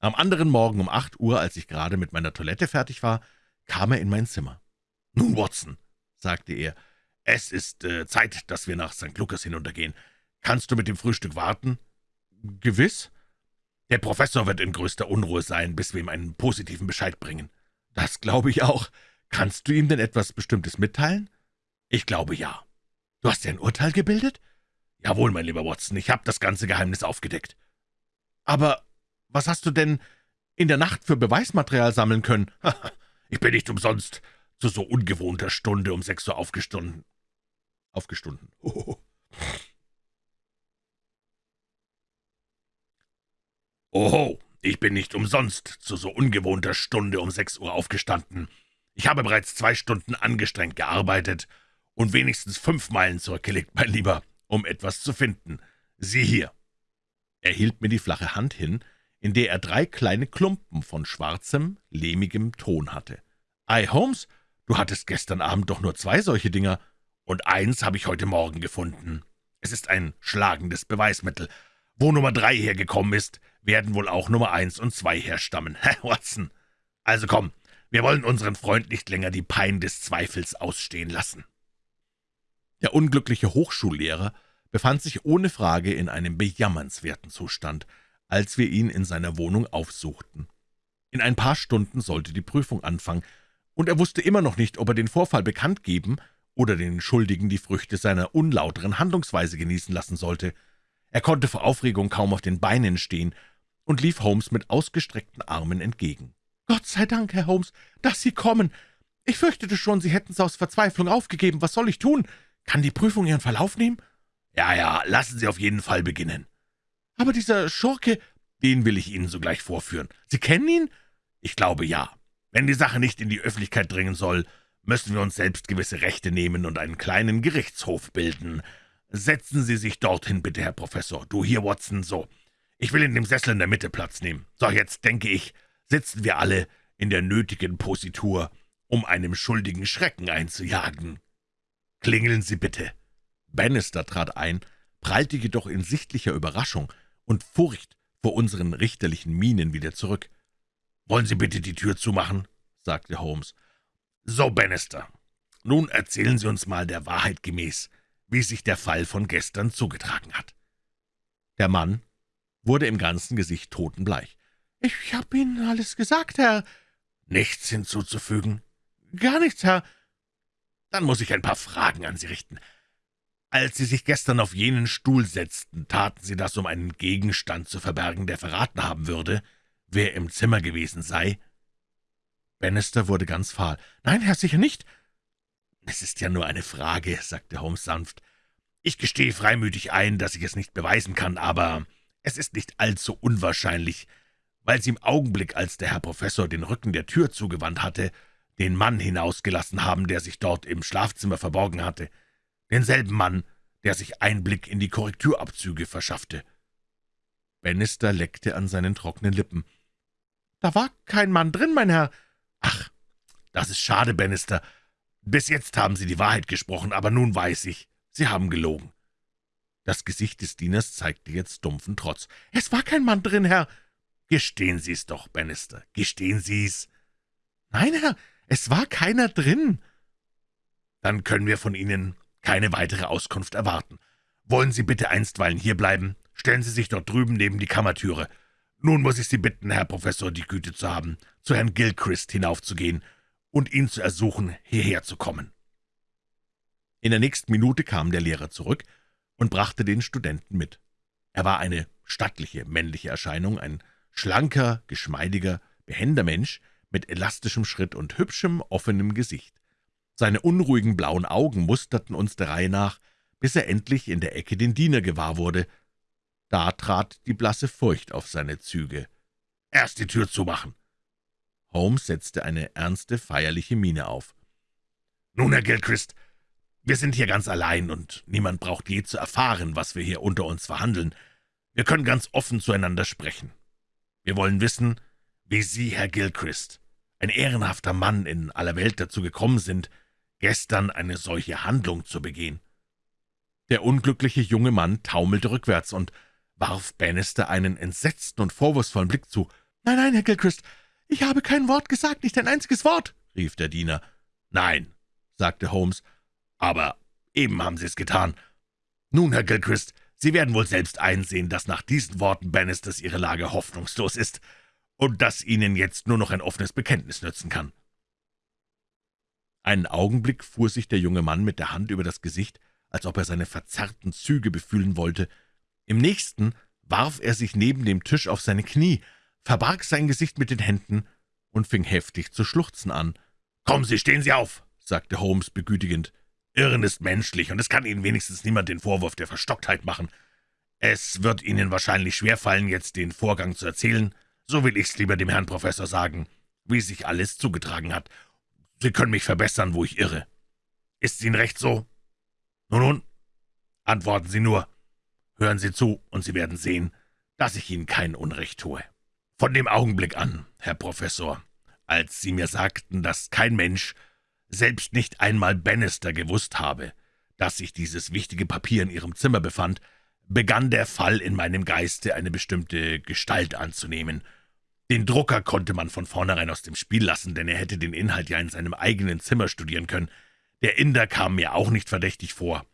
Am anderen Morgen um acht Uhr, als ich gerade mit meiner Toilette fertig war, kam er in mein Zimmer. »Nun, Watson«, sagte er, »es ist äh, Zeit, dass wir nach St. Lukas hinuntergehen. Kannst du mit dem Frühstück warten?« »Gewiss.« »Der Professor wird in größter Unruhe sein, bis wir ihm einen positiven Bescheid bringen.« »Das glaube ich auch. Kannst du ihm denn etwas Bestimmtes mitteilen?« »Ich glaube, ja.« »Du hast dir ein Urteil gebildet?« »Jawohl, mein lieber Watson, ich habe das ganze Geheimnis aufgedeckt.« »Aber was hast du denn in der Nacht für Beweismaterial sammeln können?« »Ich bin nicht umsonst zu so ungewohnter Stunde um sechs Uhr aufgestunden. Aufgestunden. Oho, ich bin nicht umsonst zu so ungewohnter Stunde um sechs Uhr aufgestanden. Ich habe bereits zwei Stunden angestrengt gearbeitet und wenigstens fünf Meilen zurückgelegt, mein Lieber, um etwas zu finden. Sieh hier.« Er hielt mir die flache Hand hin, in der er drei kleine Klumpen von schwarzem, lehmigem Ton hatte. »Ei, Holmes, Du hattest gestern Abend doch nur zwei solche Dinger, und eins habe ich heute Morgen gefunden. Es ist ein schlagendes Beweismittel. Wo Nummer drei hergekommen ist, werden wohl auch Nummer eins und zwei herstammen. Hä, Watson? Also komm, Wir wollen unseren Freund nicht länger die Pein des Zweifels ausstehen lassen.« Der unglückliche Hochschullehrer befand sich ohne Frage in einem bejammernswerten Zustand, als wir ihn in seiner Wohnung aufsuchten. In ein paar Stunden sollte die Prüfung anfangen, und er wusste immer noch nicht, ob er den Vorfall bekannt geben oder den Schuldigen die Früchte seiner unlauteren Handlungsweise genießen lassen sollte. Er konnte vor Aufregung kaum auf den Beinen stehen und lief Holmes mit ausgestreckten Armen entgegen. »Gott sei Dank, Herr Holmes, dass Sie kommen. Ich fürchtete schon, Sie hätten es aus Verzweiflung aufgegeben. Was soll ich tun? Kann die Prüfung Ihren Verlauf nehmen?« »Ja, ja, lassen Sie auf jeden Fall beginnen.« »Aber dieser Schurke, den will ich Ihnen sogleich vorführen. Sie kennen ihn?« »Ich glaube, ja. Wenn die Sache nicht in die Öffentlichkeit dringen soll, müssen wir uns selbst gewisse Rechte nehmen und einen kleinen Gerichtshof bilden. Setzen Sie sich dorthin, bitte, Herr Professor. Du hier, Watson, so. Ich will in dem Sessel in der Mitte Platz nehmen. So, jetzt denke ich, sitzen wir alle in der nötigen Positur, um einem Schuldigen Schrecken einzujagen. Klingeln Sie bitte.« Bannister trat ein, prallte jedoch in sichtlicher Überraschung und Furcht vor unseren richterlichen Mienen wieder zurück. »Wollen Sie bitte die Tür zumachen?« sagte Holmes. »So, Bannister, nun erzählen Sie uns mal der Wahrheit gemäß, wie sich der Fall von gestern zugetragen hat.« Der Mann wurde im ganzen Gesicht totenbleich. »Ich habe Ihnen alles gesagt, Herr.« »Nichts hinzuzufügen?« »Gar nichts, Herr.« »Dann muss ich ein paar Fragen an Sie richten. Als Sie sich gestern auf jenen Stuhl setzten, taten Sie das, um einen Gegenstand zu verbergen, der verraten haben würde, wer im Zimmer gewesen sei?« Bannister wurde ganz fahl. »Nein, Herr, sicher nicht.« »Es ist ja nur eine Frage«, sagte Holmes sanft. »Ich gestehe freimütig ein, dass ich es nicht beweisen kann, aber es ist nicht allzu unwahrscheinlich, weil Sie im Augenblick, als der Herr Professor den Rücken der Tür zugewandt hatte, den Mann hinausgelassen haben, der sich dort im Schlafzimmer verborgen hatte, denselben Mann, der sich Einblick in die Korrekturabzüge verschaffte.« Bannister leckte an seinen trockenen Lippen. »Da war kein Mann drin, mein Herr.« »Ach, das ist schade, Bannister. Bis jetzt haben Sie die Wahrheit gesprochen, aber nun weiß ich, Sie haben gelogen.« Das Gesicht des Dieners zeigte jetzt dumpfen Trotz. »Es war kein Mann drin, Herr.« »Gestehen Sie es doch, Bannister, gestehen Sie es.« »Nein, Herr, es war keiner drin.« »Dann können wir von Ihnen keine weitere Auskunft erwarten. Wollen Sie bitte einstweilen hierbleiben? Stellen Sie sich dort drüben neben die Kammertüre. Nun muss ich Sie bitten, Herr Professor, die Güte zu haben, zu Herrn Gilchrist hinaufzugehen und ihn zu ersuchen, hierher zu kommen.« In der nächsten Minute kam der Lehrer zurück und brachte den Studenten mit. Er war eine stattliche männliche Erscheinung, ein schlanker, geschmeidiger, behender Mensch mit elastischem Schritt und hübschem, offenem Gesicht. Seine unruhigen blauen Augen musterten uns der Reihe nach, bis er endlich in der Ecke den Diener gewahr wurde. Da trat die blasse Furcht auf seine Züge. »Erst die Tür zumachen!« Holmes setzte eine ernste, feierliche Miene auf. »Nun, Herr Gilchrist, wir sind hier ganz allein, und niemand braucht je zu erfahren, was wir hier unter uns verhandeln. Wir können ganz offen zueinander sprechen. Wir wollen wissen, wie Sie, Herr Gilchrist, ein ehrenhafter Mann in aller Welt dazu gekommen sind, gestern eine solche Handlung zu begehen.« Der unglückliche junge Mann taumelte rückwärts und warf Bannister einen entsetzten und vorwurfsvollen Blick zu. »Nein, nein, Herr Gilchrist, ich habe kein Wort gesagt, nicht ein einziges Wort«, rief der Diener. »Nein«, sagte Holmes, »aber eben haben Sie es getan. Nun, Herr Gilchrist, Sie werden wohl selbst einsehen, dass nach diesen Worten Bannisters Ihre Lage hoffnungslos ist und dass Ihnen jetzt nur noch ein offenes Bekenntnis nützen kann.« Einen Augenblick fuhr sich der junge Mann mit der Hand über das Gesicht, als ob er seine verzerrten Züge befühlen wollte, im nächsten warf er sich neben dem Tisch auf seine Knie, verbarg sein Gesicht mit den Händen und fing heftig zu schluchzen an. »Kommen Sie, stehen Sie auf«, sagte Holmes begütigend. »Irren ist menschlich, und es kann Ihnen wenigstens niemand den Vorwurf der Verstocktheit machen. Es wird Ihnen wahrscheinlich schwerfallen, jetzt den Vorgang zu erzählen. So will ich's lieber dem Herrn Professor sagen, wie sich alles zugetragen hat. Sie können mich verbessern, wo ich irre. Ist Ihnen recht so? Nun, nun, antworten Sie nur. Hören Sie zu, und Sie werden sehen, dass ich Ihnen kein Unrecht tue. Von dem Augenblick an, Herr Professor, als Sie mir sagten, dass kein Mensch, selbst nicht einmal Bannister, gewusst habe, dass sich dieses wichtige Papier in Ihrem Zimmer befand, begann der Fall in meinem Geiste eine bestimmte Gestalt anzunehmen. Den Drucker konnte man von vornherein aus dem Spiel lassen, denn er hätte den Inhalt ja in seinem eigenen Zimmer studieren können. Der Inder kam mir auch nicht verdächtig vor.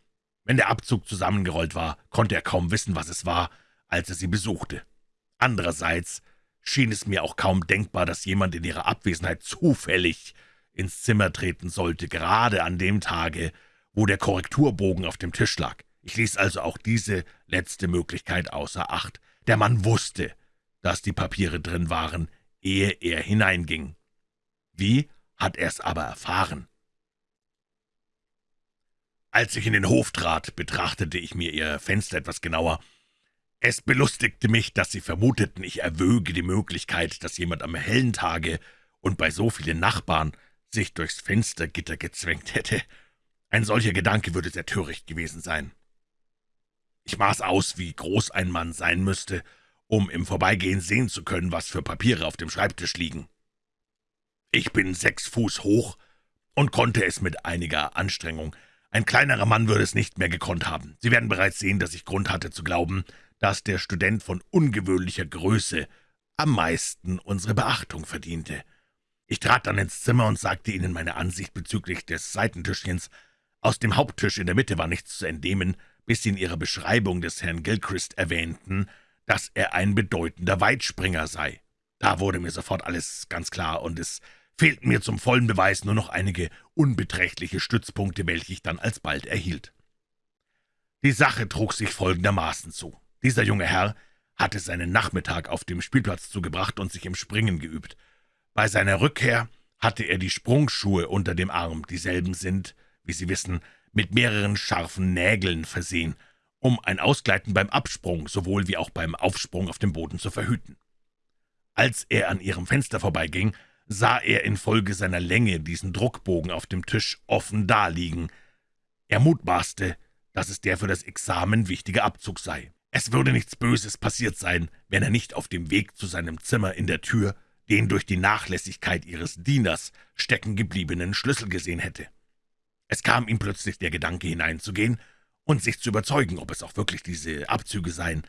Wenn der Abzug zusammengerollt war, konnte er kaum wissen, was es war, als er sie besuchte. Andererseits schien es mir auch kaum denkbar, dass jemand in ihrer Abwesenheit zufällig ins Zimmer treten sollte, gerade an dem Tage, wo der Korrekturbogen auf dem Tisch lag. Ich ließ also auch diese letzte Möglichkeit außer Acht. Der Mann wusste, dass die Papiere drin waren, ehe er hineinging. Wie hat er es aber erfahren? Als ich in den Hof trat, betrachtete ich mir ihr Fenster etwas genauer. Es belustigte mich, dass sie vermuteten, ich erwöge die Möglichkeit, dass jemand am hellen Tage und bei so vielen Nachbarn sich durchs Fenstergitter gezwängt hätte. Ein solcher Gedanke würde sehr töricht gewesen sein. Ich maß aus, wie groß ein Mann sein müsste, um im Vorbeigehen sehen zu können, was für Papiere auf dem Schreibtisch liegen. Ich bin sechs Fuß hoch und konnte es mit einiger Anstrengung. Ein kleinerer Mann würde es nicht mehr gekonnt haben. Sie werden bereits sehen, dass ich Grund hatte zu glauben, dass der Student von ungewöhnlicher Größe am meisten unsere Beachtung verdiente. Ich trat dann ins Zimmer und sagte Ihnen meine Ansicht bezüglich des Seitentischchens. Aus dem Haupttisch in der Mitte war nichts zu entnehmen, bis Sie in Ihrer Beschreibung des Herrn Gilchrist erwähnten, dass er ein bedeutender Weitspringer sei. Da wurde mir sofort alles ganz klar, und es fehlten mir zum vollen Beweis nur noch einige unbeträchtliche Stützpunkte, welche ich dann alsbald erhielt. Die Sache trug sich folgendermaßen zu. Dieser junge Herr hatte seinen Nachmittag auf dem Spielplatz zugebracht und sich im Springen geübt. Bei seiner Rückkehr hatte er die Sprungschuhe unter dem Arm. Dieselben sind, wie Sie wissen, mit mehreren scharfen Nägeln versehen um ein Ausgleiten beim Absprung sowohl wie auch beim Aufsprung auf dem Boden zu verhüten. Als er an ihrem Fenster vorbeiging, sah er infolge seiner Länge diesen Druckbogen auf dem Tisch offen daliegen. Er mutmaßte, dass es der für das Examen wichtige Abzug sei. Es würde nichts Böses passiert sein, wenn er nicht auf dem Weg zu seinem Zimmer in der Tür den durch die Nachlässigkeit ihres Dieners stecken gebliebenen Schlüssel gesehen hätte. Es kam ihm plötzlich der Gedanke hineinzugehen und sich zu überzeugen, ob es auch wirklich diese Abzüge seien.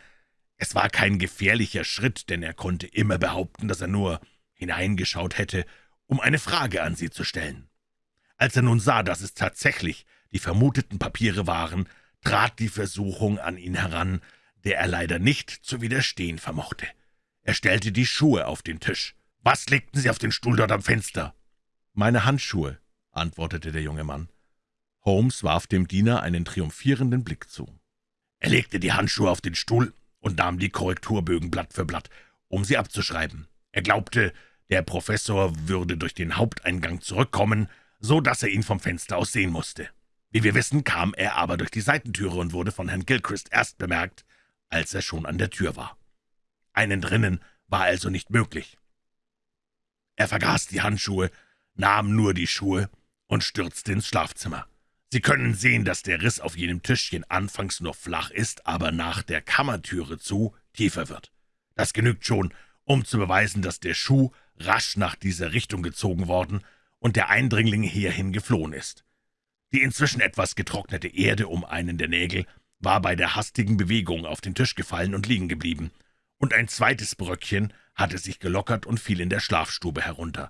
Es war kein gefährlicher Schritt, denn er konnte immer behaupten, dass er nur hineingeschaut hätte, um eine Frage an sie zu stellen. Als er nun sah, dass es tatsächlich die vermuteten Papiere waren, trat die Versuchung an ihn heran, der er leider nicht zu widerstehen vermochte. Er stellte die Schuhe auf den Tisch. »Was legten Sie auf den Stuhl dort am Fenster?« »Meine Handschuhe«, antwortete der junge Mann. Holmes warf dem Diener einen triumphierenden Blick zu. Er legte die Handschuhe auf den Stuhl und nahm die Korrekturbögen Blatt für Blatt, um sie abzuschreiben. Er glaubte, der Professor würde durch den Haupteingang zurückkommen, so dass er ihn vom Fenster aus sehen musste. Wie wir wissen, kam er aber durch die Seitentüre und wurde von Herrn Gilchrist erst bemerkt, als er schon an der Tür war. Einen drinnen war also nicht möglich. Er vergaß die Handschuhe, nahm nur die Schuhe und stürzte ins Schlafzimmer. Sie können sehen, dass der Riss auf jenem Tischchen anfangs nur flach ist, aber nach der Kammertüre zu tiefer wird. Das genügt schon, um zu beweisen, dass der Schuh rasch nach dieser Richtung gezogen worden und der Eindringling hierhin geflohen ist. Die inzwischen etwas getrocknete Erde um einen der Nägel war bei der hastigen Bewegung auf den Tisch gefallen und liegen geblieben, und ein zweites Bröckchen hatte sich gelockert und fiel in der Schlafstube herunter.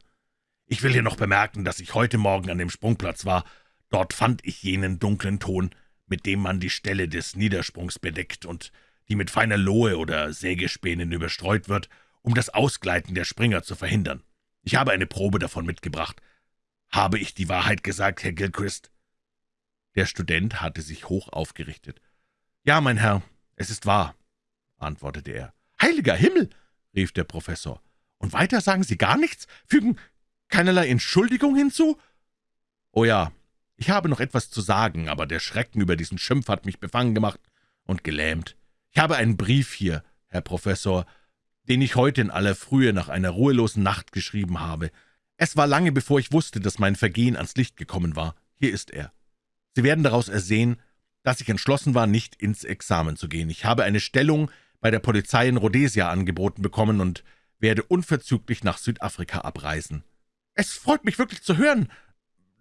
Ich will hier noch bemerken, dass ich heute Morgen an dem Sprungplatz war Dort fand ich jenen dunklen Ton, mit dem man die Stelle des Niedersprungs bedeckt und die mit feiner Lohe oder Sägespänen überstreut wird, um das Ausgleiten der Springer zu verhindern. Ich habe eine Probe davon mitgebracht. Habe ich die Wahrheit gesagt, Herr Gilchrist?« Der Student hatte sich hoch aufgerichtet. »Ja, mein Herr, es ist wahr«, antwortete er. »Heiliger Himmel!« rief der Professor. »Und weiter sagen Sie gar nichts? Fügen keinerlei Entschuldigung hinzu?« »Oh ja, ich habe noch etwas zu sagen, aber der Schrecken über diesen Schimpf hat mich befangen gemacht und gelähmt. Ich habe einen Brief hier, Herr Professor, den ich heute in aller Frühe nach einer ruhelosen Nacht geschrieben habe. Es war lange, bevor ich wusste, dass mein Vergehen ans Licht gekommen war. Hier ist er. Sie werden daraus ersehen, dass ich entschlossen war, nicht ins Examen zu gehen. Ich habe eine Stellung bei der Polizei in Rhodesia angeboten bekommen und werde unverzüglich nach Südafrika abreisen. »Es freut mich wirklich zu hören«,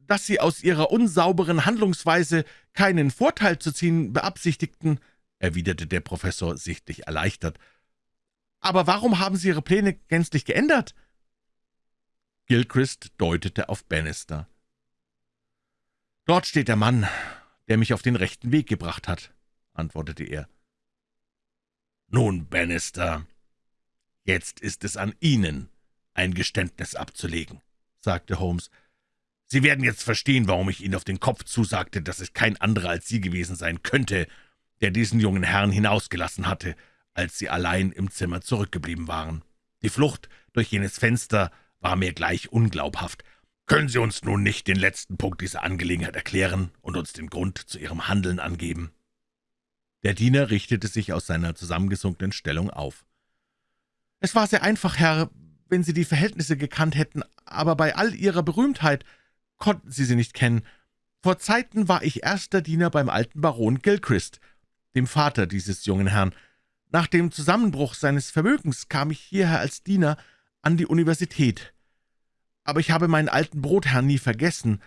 dass Sie aus Ihrer unsauberen Handlungsweise keinen Vorteil zu ziehen beabsichtigten«, erwiderte der Professor sichtlich erleichtert. Aber warum haben Sie Ihre Pläne gänzlich geändert?« Gilchrist deutete auf Bannister. »Dort steht der Mann, der mich auf den rechten Weg gebracht hat«, antwortete er. »Nun, Bannister, jetzt ist es an Ihnen, ein Geständnis abzulegen«, sagte Holmes. »Sie werden jetzt verstehen, warum ich Ihnen auf den Kopf zusagte, dass es kein anderer als Sie gewesen sein könnte, der diesen jungen Herrn hinausgelassen hatte, als Sie allein im Zimmer zurückgeblieben waren. Die Flucht durch jenes Fenster war mir gleich unglaubhaft. Können Sie uns nun nicht den letzten Punkt dieser Angelegenheit erklären und uns den Grund zu Ihrem Handeln angeben?« Der Diener richtete sich aus seiner zusammengesunkenen Stellung auf. »Es war sehr einfach, Herr, wenn Sie die Verhältnisse gekannt hätten, aber bei all Ihrer Berühmtheit konnten Sie sie nicht kennen. Vor Zeiten war ich erster Diener beim alten Baron Gilchrist, dem Vater dieses jungen Herrn. Nach dem Zusammenbruch seines Vermögens kam ich hierher als Diener an die Universität. Aber ich habe meinen alten Brotherrn nie vergessen,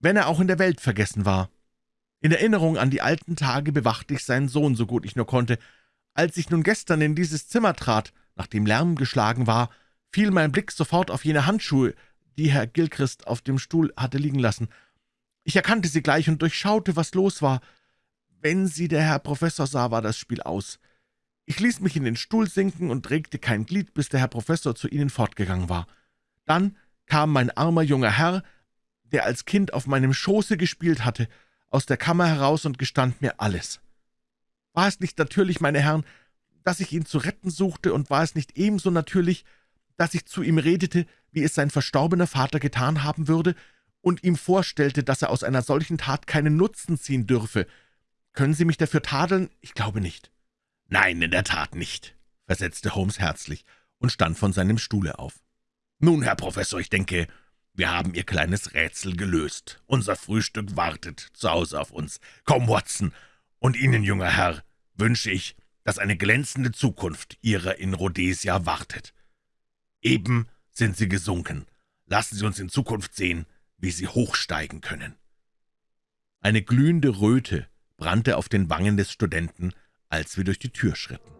wenn er auch in der Welt vergessen war. In Erinnerung an die alten Tage bewachte ich seinen Sohn, so gut ich nur konnte. Als ich nun gestern in dieses Zimmer trat, nachdem Lärm geschlagen war, fiel mein Blick sofort auf jene Handschuhe, die Herr Gilchrist auf dem Stuhl hatte liegen lassen. Ich erkannte sie gleich und durchschaute, was los war. Wenn sie der Herr Professor sah, war das Spiel aus. Ich ließ mich in den Stuhl sinken und regte kein Glied, bis der Herr Professor zu ihnen fortgegangen war. Dann kam mein armer junger Herr, der als Kind auf meinem Schoße gespielt hatte, aus der Kammer heraus und gestand mir alles. War es nicht natürlich, meine Herren, dass ich ihn zu retten suchte, und war es nicht ebenso natürlich, dass ich zu ihm redete, wie es sein verstorbener Vater getan haben würde, und ihm vorstellte, dass er aus einer solchen Tat keinen Nutzen ziehen dürfe. Können Sie mich dafür tadeln? Ich glaube nicht.« »Nein, in der Tat nicht«, versetzte Holmes herzlich und stand von seinem Stuhle auf. »Nun, Herr Professor, ich denke, wir haben Ihr kleines Rätsel gelöst. Unser Frühstück wartet zu Hause auf uns. Komm, Watson, und Ihnen, junger Herr, wünsche ich, dass eine glänzende Zukunft Ihrer in Rhodesia wartet. Eben sind Sie gesunken. Lassen Sie uns in Zukunft sehen, wie Sie hochsteigen können.« Eine glühende Röte brannte auf den Wangen des Studenten, als wir durch die Tür schritten.